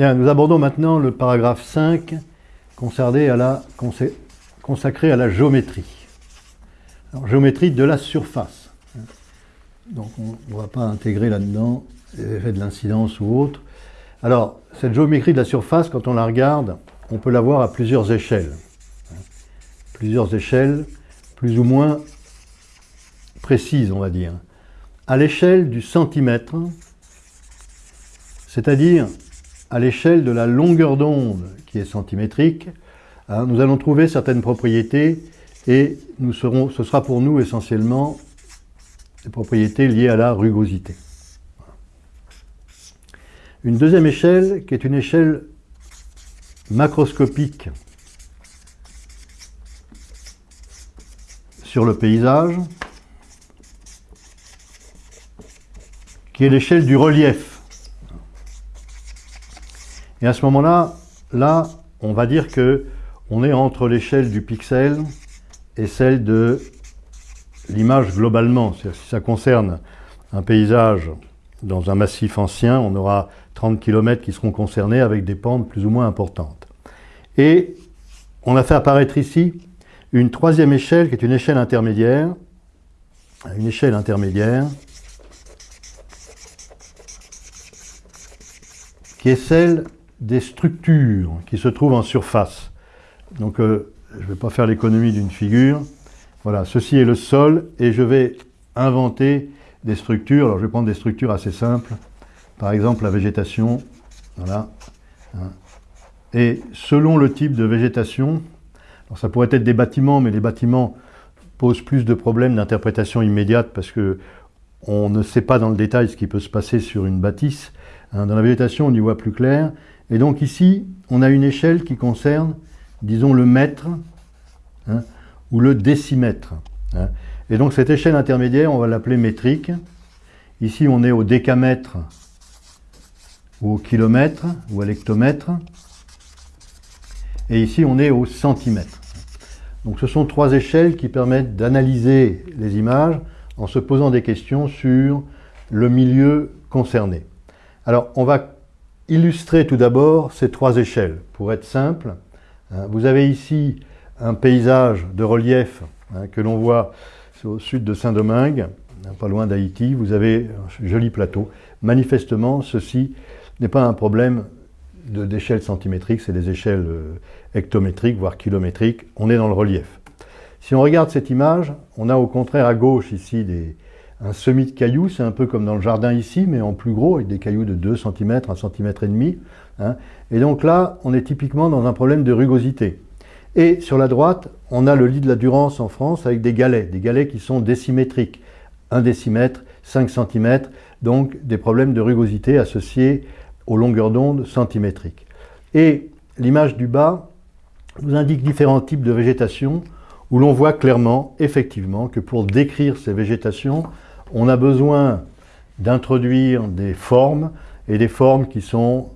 Nous abordons maintenant le paragraphe 5 consacré à la, géométrie. Alors, géométrie de la surface. Donc on ne va pas intégrer là-dedans les de l'incidence ou autre. Alors, cette géométrie de la surface, quand on la regarde, on peut la voir à plusieurs échelles. Plusieurs échelles, plus ou moins précises, on va dire. À l'échelle du centimètre, c'est-à-dire à l'échelle de la longueur d'onde qui est centimétrique, hein, nous allons trouver certaines propriétés et ce sera pour nous essentiellement des propriétés liées à la rugosité. Une deuxième échelle qui est une échelle macroscopique sur le paysage, qui est l'échelle du relief. Et à ce moment-là, là, on va dire que on est entre l'échelle du pixel et celle de l'image globalement. Si ça concerne un paysage dans un massif ancien, on aura 30 km qui seront concernés avec des pentes plus ou moins importantes. Et on a fait apparaître ici une troisième échelle qui est une échelle intermédiaire, une échelle intermédiaire, qui est celle des structures qui se trouvent en surface. Donc, euh, je ne vais pas faire l'économie d'une figure. Voilà, ceci est le sol et je vais inventer des structures. Alors, je vais prendre des structures assez simples. Par exemple, la végétation. Voilà. Hein. Et selon le type de végétation, alors ça pourrait être des bâtiments, mais les bâtiments posent plus de problèmes d'interprétation immédiate parce que on ne sait pas dans le détail ce qui peut se passer sur une bâtisse. Hein. Dans la végétation, on y voit plus clair. Et donc ici, on a une échelle qui concerne, disons, le mètre hein, ou le décimètre. Hein. Et donc cette échelle intermédiaire, on va l'appeler métrique. Ici, on est au décamètre ou au kilomètre ou à l'hectomètre. Et ici, on est au centimètre. Donc ce sont trois échelles qui permettent d'analyser les images en se posant des questions sur le milieu concerné. Alors, on va illustrer tout d'abord ces trois échelles. Pour être simple, hein, vous avez ici un paysage de relief hein, que l'on voit au sud de Saint-Domingue, hein, pas loin d'Haïti. Vous avez un joli plateau. Manifestement, ceci n'est pas un problème d'échelle centimétrique, c'est des échelles euh, hectométriques, voire kilométriques. On est dans le relief. Si on regarde cette image, on a au contraire à gauche ici des, un semis de cailloux, c'est un peu comme dans le jardin ici, mais en plus gros, avec des cailloux de 2 cm, 1 cm et demi. Hein. Et donc là, on est typiquement dans un problème de rugosité. Et sur la droite, on a le lit de la Durance en France avec des galets, des galets qui sont décimétriques, 1 décimètre, 5 cm, donc des problèmes de rugosité associés aux longueurs d'onde centimétriques. Et l'image du bas nous indique différents types de végétation où l'on voit clairement, effectivement, que pour décrire ces végétations, on a besoin d'introduire des formes, et des formes qui sont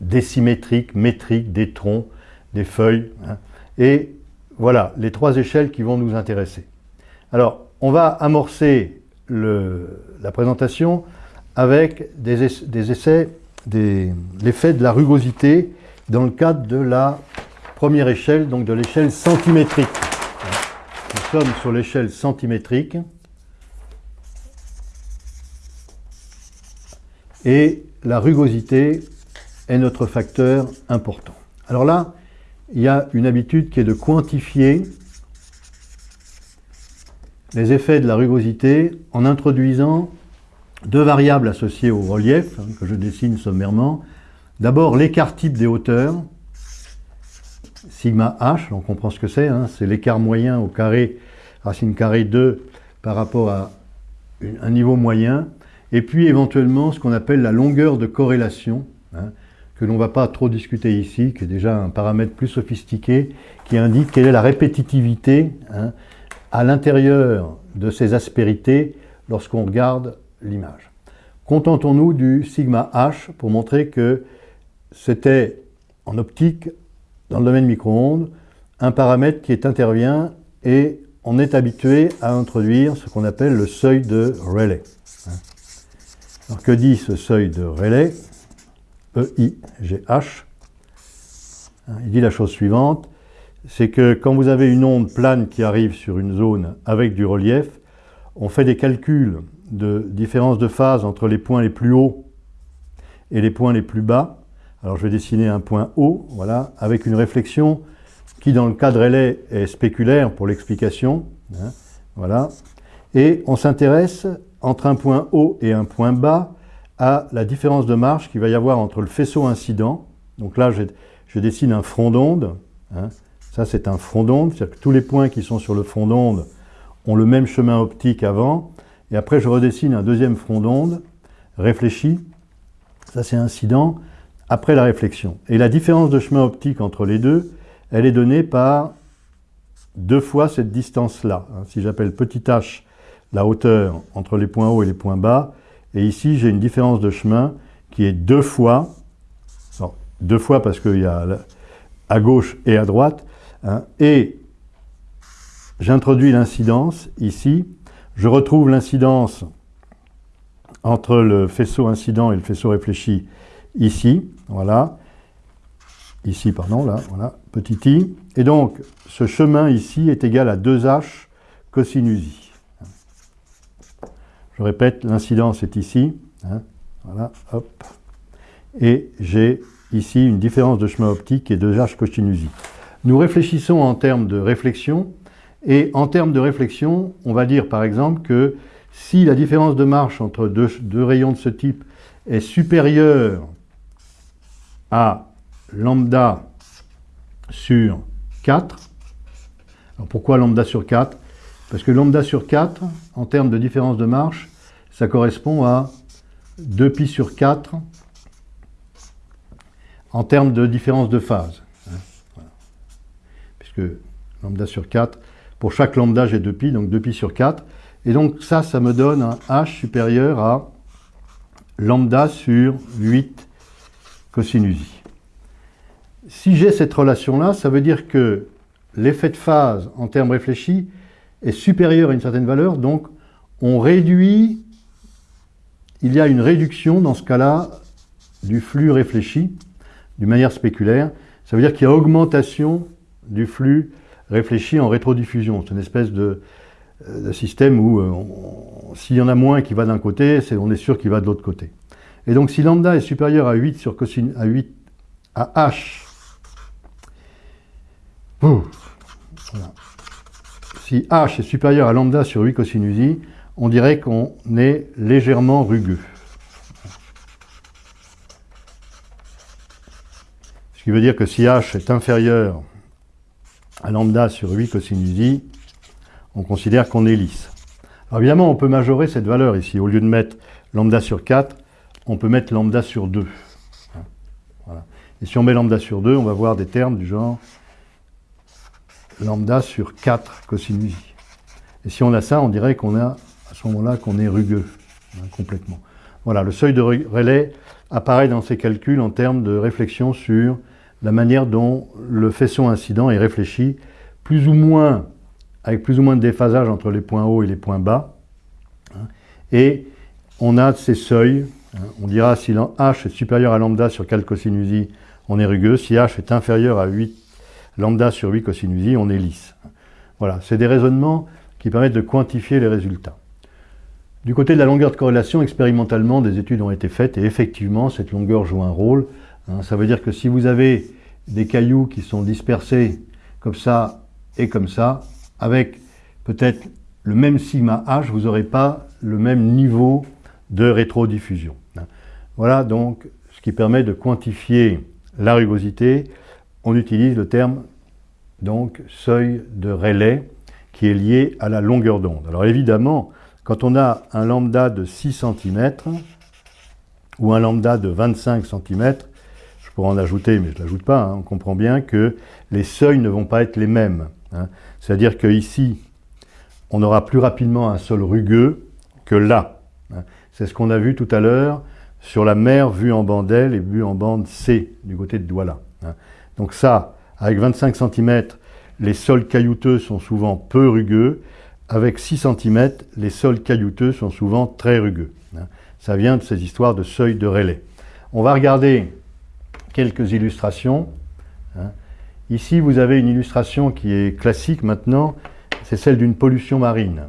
désymétriques, métriques, des troncs, des feuilles. Hein. Et voilà, les trois échelles qui vont nous intéresser. Alors, on va amorcer la présentation avec des, essais, l'effet de la rugosité dans le cadre de la première échelle, donc de l'échelle centimétrique. Nous sommes sur l'échelle centimétrique. Et la rugosité est notre facteur important. Alors là, il y a une habitude qui est de quantifier les effets de la rugosité en introduisant deux variables associées au relief, hein, que je dessine sommairement. D'abord, l'écart type des hauteurs, sigma h, on comprend ce que c'est, hein, c'est l'écart moyen au carré, racine carrée 2 par rapport à un niveau moyen, et puis éventuellement ce qu'on appelle la longueur de corrélation, hein, que l'on ne va pas trop discuter ici, qui est déjà un paramètre plus sophistiqué, qui indique quelle est la répétitivité hein, à l'intérieur de ces aspérités lorsqu'on regarde l'image. Contentons-nous du sigma h pour montrer que c'était en optique, dans le domaine micro-ondes, un paramètre qui intervient et on est habitué à introduire ce qu'on appelle le seuil de Rayleigh. Que dit ce seuil de Rayleigh? EIGH. Il dit la chose suivante, c'est que quand vous avez une onde plane qui arrive sur une zone avec du relief, on fait des calculs de différence de phase entre les points les plus hauts et les points les plus bas. Alors je vais dessiner un point haut, voilà, avec une réflexion qui dans le cas de relais est spéculaire pour l'explication. Hein, voilà. Et on s'intéresse entre un point haut et un point bas à la différence de marche qu'il va y avoir entre le faisceau incident. Donc là, je, dessine un front d'onde. Hein. Ça, c'est un front d'onde, c'est-à-dire que tous les points qui sont sur le front d'onde ont le même chemin optique avant. Et après, je redessine un deuxième front d'onde réfléchi. Ça, c'est incident après la réflexion. Et la différence de chemin optique entre les deux, elle est donnée par deux fois cette distance-là. Hein. Si j'appelle petit h la hauteur entre les points hauts et les points bas, et ici j'ai une différence de chemin qui est deux fois, deux fois parce qu'il y a à gauche et à droite, hein, et j'introduis l'incidence ici, je retrouve l'incidence entre le faisceau incident et le faisceau réfléchi ici, voilà, ici, pardon, là, voilà, petit i. Et donc, ce chemin ici est égal à 2h cosinus i. Je répète, l'incidence est ici, hein, voilà, hop. Et j'ai ici une différence de chemin optique qui est 2h cosinus i. Nous réfléchissons en termes de réflexion, et en termes de réflexion, on va dire par exemple que si la différence de marche entre deux, deux rayons de ce type est supérieure à lambda sur 4. Alors pourquoi lambda sur 4 Parce que lambda sur 4, en termes de différence de marche, ça correspond à 2pi sur 4 en termes de différence de phase. Hein, Puisque lambda sur 4, pour chaque lambda j'ai 2pi, donc 2pi sur 4. Et donc ça, ça me donne un h supérieur à lambda sur 8 cosinus. Si j'ai cette relation-là, ça veut dire que l'effet de phase en termes réfléchis est supérieur à une certaine valeur, donc on réduit, il y a une réduction dans ce cas-là du flux réfléchi d'une manière spéculaire. Ça veut dire qu'il y a augmentation du flux réfléchi en rétrodiffusion. C'est une espèce de, système où euh, s'il y en a moins qui va d'un côté, on est sûr qu'il va de l'autre côté. Et donc si lambda est supérieur à 8 sur cosine, à 8 à h si h est supérieur à lambda sur 8 cosinus on dirait qu'on est légèrement rugueux. Ce qui veut dire que si h est inférieur à lambda sur 8 cosinus on considère qu'on est lisse. Alors évidemment, on peut majorer cette valeur ici. Au lieu de mettre lambda sur 4, on peut mettre lambda sur 2. Et si on met lambda sur 2, on va voir des termes du genre lambda sur 4 cosinus. Et si on a ça, on dirait qu'on a à ce moment-là qu'on est rugueux, hein, complètement. Voilà, le seuil de relais apparaît dans ces calculs en termes de réflexion sur la manière dont le faisceau incident est réfléchi, plus ou moins, avec plus ou moins de déphasage entre les points hauts et les points bas. Hein. et on a ces seuils, hein. on dira si h est supérieur à lambda sur 4 cosinus on est rugueux, si h est inférieur à 8 lambda sur 8 cosinus on est lisse. Voilà, c'est des raisonnements qui permettent de quantifier les résultats. Du côté de la longueur de corrélation, expérimentalement, des études ont été faites et effectivement, cette longueur joue un rôle. Hein. ça veut dire que si vous avez des cailloux qui sont dispersés comme ça et comme ça, avec peut-être le même sigma h, vous n'aurez pas le même niveau de rétrodiffusion. Hein. Voilà donc ce qui permet de quantifier la rugosité on utilise le terme donc seuil de relais qui est lié à la longueur d'onde. Alors évidemment, quand on a un lambda de 6 cm ou un lambda de 25 cm, je pourrais en ajouter, mais je ne l'ajoute pas, hein, on comprend bien que les seuils ne vont pas être les mêmes. Hein. C'est-à-dire qu'ici, on aura plus rapidement un sol rugueux que là. Hein. C'est ce qu'on a vu tout à l'heure sur la mer vue en bande L et vue en bande C, du côté de Douala. Donc ça, avec 25 cm, les sols caillouteux sont souvent peu rugueux. Avec 6 cm, les sols caillouteux sont souvent très rugueux. Hein. Ça vient de ces histoires de seuil de relais. On va regarder quelques illustrations. hein. Ici, vous avez une illustration qui est classique maintenant, c'est celle d'une pollution marine.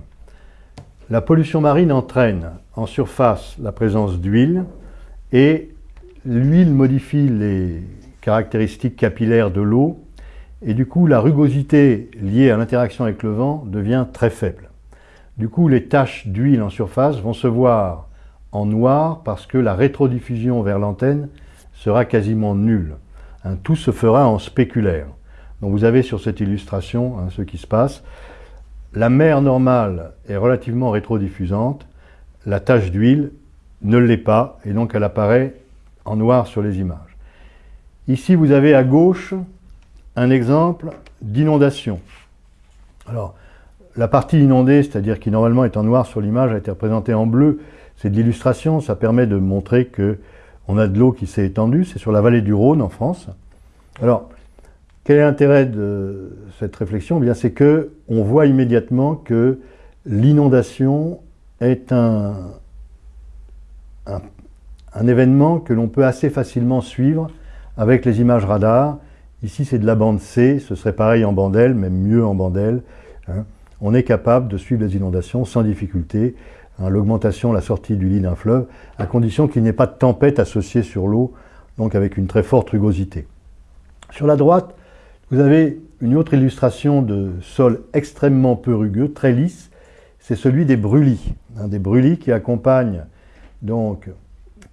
La pollution marine entraîne en surface la présence d'huile et l'huile modifie les caractéristiques capillaires de l'eau et du coup la rugosité liée à l'interaction avec le vent devient très faible. Du coup les taches d'huile en surface vont se voir en noir parce que la rétrodiffusion vers l'antenne sera quasiment nulle. Tout se fera en spéculaire. Donc vous avez sur cette illustration hein, ce qui se passe. La mer normale est relativement rétrodiffusante, la tache d'huile ne l'est pas, et donc elle apparaît en noir sur les images. Ici, vous avez à gauche un exemple d'inondation. Alors, la partie inondée, c'est-à-dire qui normalement est en noir sur l'image, a été représentée en bleu. C'est de l'illustration, ça permet de montrer que on a de l'eau qui s'est étendue. C'est sur la vallée du Rhône en France. Alors, quel est l'intérêt de cette réflexion? Eh bien, c'est que on voit immédiatement que l'inondation est un, un, un événement que l'on peut assez facilement suivre avec les images radar. Ici, c'est de la bande C, ce serait pareil en bande L, même mieux en bande L. hein. On est capable de suivre les inondations sans difficulté, hein, l'augmentation, la sortie du lit d'un fleuve, à condition qu'il n'y ait pas de tempête associée sur l'eau, donc avec une très forte rugosité. Sur la droite, vous avez une autre illustration de sol extrêmement peu rugueux, très lisse, c'est celui des brûlis. hein, des brûlis qui accompagnent donc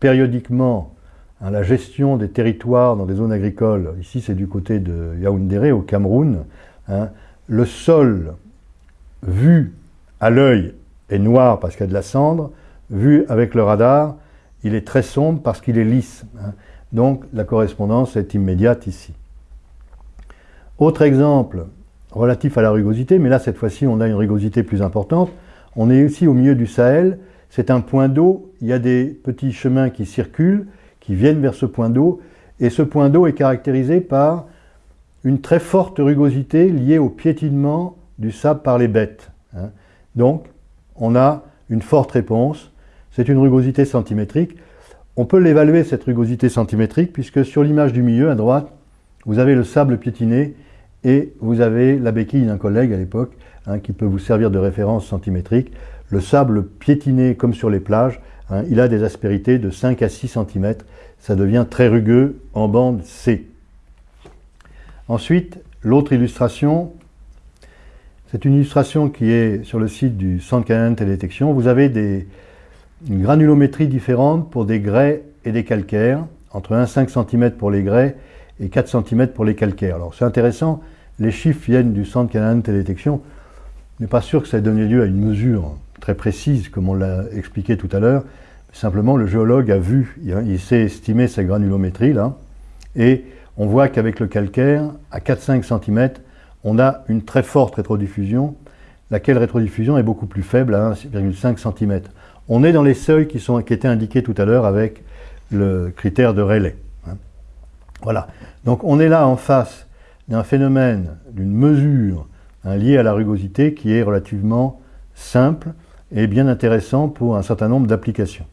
périodiquement hein, la gestion des territoires dans des zones agricoles. Ici, c'est du côté de Yaoundéré, au Cameroun. hein. Le sol, vu à l'œil, est noir parce qu'il y a de la cendre. Vu avec le radar, il est très sombre parce qu'il est lisse. hein. Donc, la correspondance est immédiate ici. Autre exemple relatif à la rugosité, mais là, cette fois-ci, on a une rugosité plus importante. On est aussi au milieu du Sahel. C'est un point d'eau. Il y a des petits chemins qui circulent, qui viennent vers ce point d'eau. Et ce point d'eau est caractérisé par une très forte rugosité liée au piétinement du sable par les bêtes. hein. Donc, on a une forte réponse. C'est une rugosité centimétrique. On peut l'évaluer, cette rugosité centimétrique, puisque sur l'image du milieu, à droite, vous avez le sable piétiné et vous avez la béquille d'un collègue à l'époque, hein, qui peut vous servir de référence centimétrique. Le sable piétiné, comme sur les plages, hein, il a des aspérités de 5 à 6 cm. Ça devient très rugueux en bande C. Ensuite, l'autre illustration, c'est une illustration qui est sur le site du Centre canadien de télédétection. Vous avez des, une granulométrie différente pour des grès et des calcaires, entre 1,5 cm pour les grès et 4 cm pour les calcaires. Alors c'est intéressant, les chiffres viennent du Centre canadien de télédétection. On n'est pas sûr que ça ait donné lieu à une mesure très précise, comme on l'a expliqué tout à l'heure. Simplement, le géologue a vu, il sait estimer sa granulométrie, là, et on voit qu'avec le calcaire, à 4-5 cm, on a une très forte rétrodiffusion, laquelle rétrodiffusion est beaucoup plus faible, à 1,5 cm. On est dans les seuils qui, sont, qui étaient indiqués tout à l'heure avec le critère de Rayleigh. hein. Voilà. Donc on est là en face d'un phénomène, d'une mesure hein, liée à la rugosité qui est relativement simple et bien intéressant pour un certain nombre d'applications.